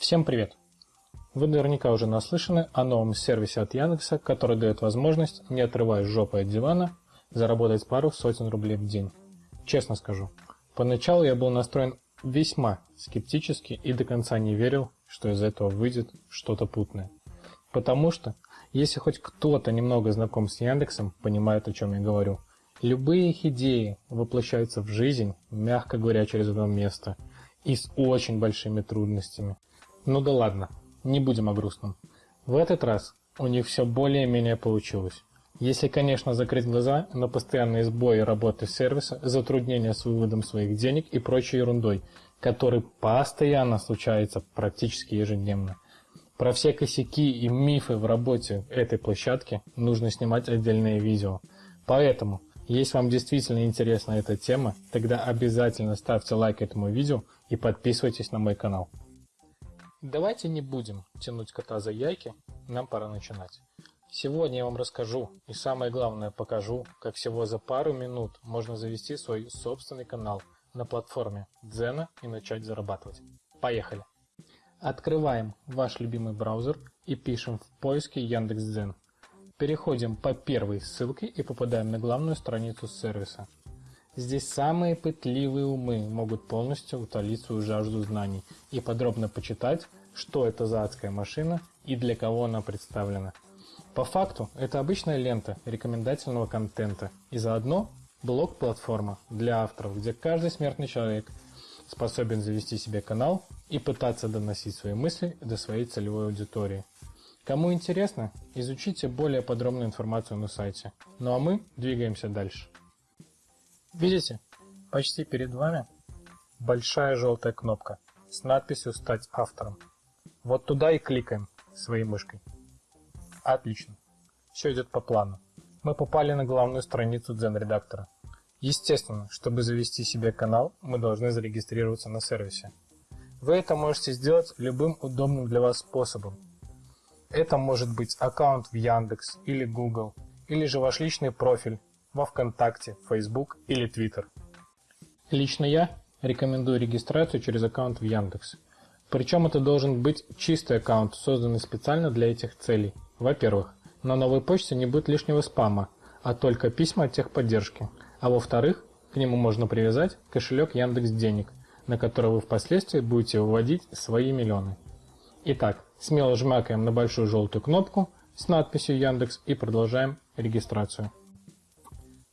Всем привет! Вы наверняка уже наслышаны о новом сервисе от Яндекса, который дает возможность, не отрываясь жопой от дивана, заработать пару сотен рублей в день. Честно скажу, поначалу я был настроен весьма скептически и до конца не верил, что из этого выйдет что-то путное. Потому что, если хоть кто-то немного знаком с Яндексом, понимает, о чем я говорю, любые их идеи воплощаются в жизнь, мягко говоря, через одно место, и с очень большими трудностями. Ну да ладно, не будем о грустном. В этот раз у них все более-менее получилось. Если, конечно, закрыть глаза на постоянные сбои работы сервиса, затруднения с выводом своих денег и прочей ерундой, который постоянно случается практически ежедневно. Про все косяки и мифы в работе этой площадки нужно снимать отдельные видео. Поэтому, если вам действительно интересна эта тема, тогда обязательно ставьте лайк этому видео и подписывайтесь на мой канал. Давайте не будем тянуть кота за яйки, нам пора начинать. Сегодня я вам расскажу и самое главное покажу, как всего за пару минут можно завести свой собственный канал на платформе Дзена и начать зарабатывать. Поехали! Открываем ваш любимый браузер и пишем в поиске Яндекс.Дзен. Переходим по первой ссылке и попадаем на главную страницу сервиса. Здесь самые пытливые умы могут полностью утолить свою жажду знаний и подробно почитать, что это за адская машина и для кого она представлена. По факту, это обычная лента рекомендательного контента и заодно блог-платформа для авторов, где каждый смертный человек способен завести себе канал и пытаться доносить свои мысли до своей целевой аудитории. Кому интересно, изучите более подробную информацию на сайте. Ну а мы двигаемся дальше. Видите, почти перед вами большая желтая кнопка с надписью «Стать автором». Вот туда и кликаем своей мышкой. Отлично. Все идет по плану. Мы попали на главную страницу Zen редактора. Естественно, чтобы завести себе канал, мы должны зарегистрироваться на сервисе. Вы это можете сделать любым удобным для вас способом. Это может быть аккаунт в Яндекс или Google, или же ваш личный профиль во ВКонтакте, Facebook или Twitter. Лично я рекомендую регистрацию через аккаунт в Яндекс. Причем это должен быть чистый аккаунт, созданный специально для этих целей. Во-первых, на новой почте не будет лишнего спама, а только письма от техподдержки. А во-вторых, к нему можно привязать кошелек Яндекс Денег, на который вы впоследствии будете выводить свои миллионы. Итак, смело жмакаем на большую желтую кнопку с надписью Яндекс и продолжаем регистрацию.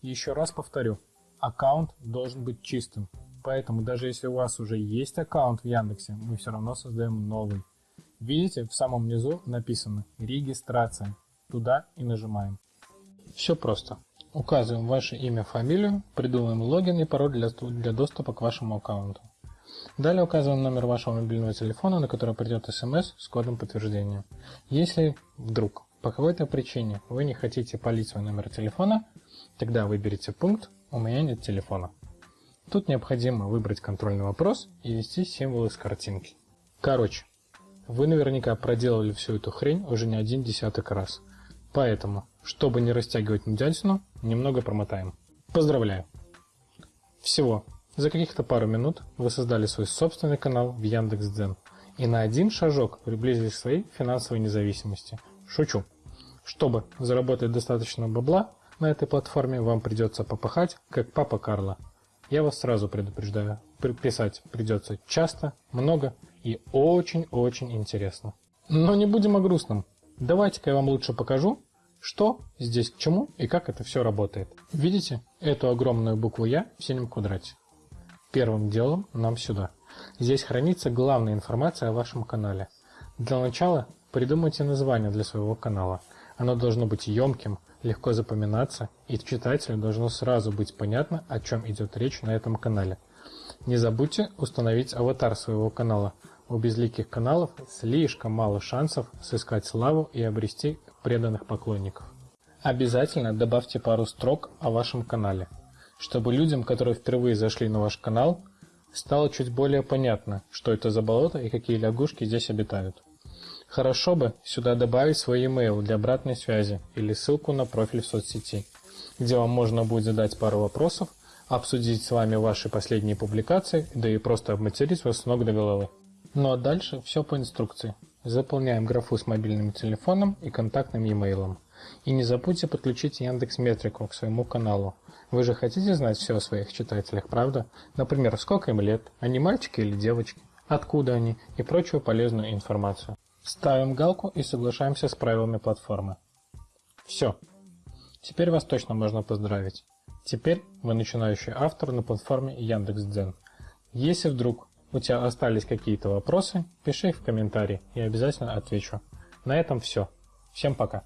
Еще раз повторю, аккаунт должен быть чистым. Поэтому даже если у вас уже есть аккаунт в Яндексе, мы все равно создаем новый. Видите, в самом низу написано «Регистрация». Туда и нажимаем. Все просто. Указываем ваше имя, фамилию, придумываем логин и пароль для, для доступа к вашему аккаунту. Далее указываем номер вашего мобильного телефона, на который придет смс с кодом подтверждения. Если вдруг по какой-то причине вы не хотите полить свой номер телефона, Тогда выберите пункт «У меня нет телефона». Тут необходимо выбрать контрольный вопрос и ввести символы с картинки. Короче, вы наверняка проделали всю эту хрень уже не один десяток раз. Поэтому, чтобы не растягивать нудятину, немного промотаем. Поздравляю! Всего за каких-то пару минут вы создали свой собственный канал в Яндекс.Дзен и на один шажок приблизились к своей финансовой независимости. Шучу. Чтобы заработать достаточно бабла, на этой платформе вам придется попахать, как папа Карла. Я вас сразу предупреждаю, писать придется часто, много и очень-очень интересно. Но не будем о грустном. Давайте-ка я вам лучше покажу, что здесь к чему и как это все работает. Видите эту огромную букву «Я» в синем квадрате? Первым делом нам сюда. Здесь хранится главная информация о вашем канале. Для начала придумайте название для своего канала. Оно должно быть емким, легко запоминаться, и читателю должно сразу быть понятно, о чем идет речь на этом канале. Не забудьте установить аватар своего канала. У безликих каналов слишком мало шансов сыскать славу и обрести преданных поклонников. Обязательно добавьте пару строк о вашем канале, чтобы людям, которые впервые зашли на ваш канал, стало чуть более понятно, что это за болото и какие лягушки здесь обитают. Хорошо бы сюда добавить свой email для обратной связи или ссылку на профиль в соцсети, где вам можно будет задать пару вопросов, обсудить с вами ваши последние публикации, да и просто обматерить вас с ног до головы. Ну а дальше все по инструкции. Заполняем графу с мобильным телефоном и контактным e-mail. И не забудьте подключить Яндекс Метрику к своему каналу. Вы же хотите знать все о своих читателях, правда? Например, сколько им лет, они мальчики или девочки, откуда они и прочую полезную информацию. Ставим галку и соглашаемся с правилами платформы. Все. Теперь вас точно можно поздравить. Теперь вы начинающий автор на платформе Яндекс.Дзен. Если вдруг у тебя остались какие-то вопросы, пиши их в комментарии, я обязательно отвечу. На этом все. Всем пока.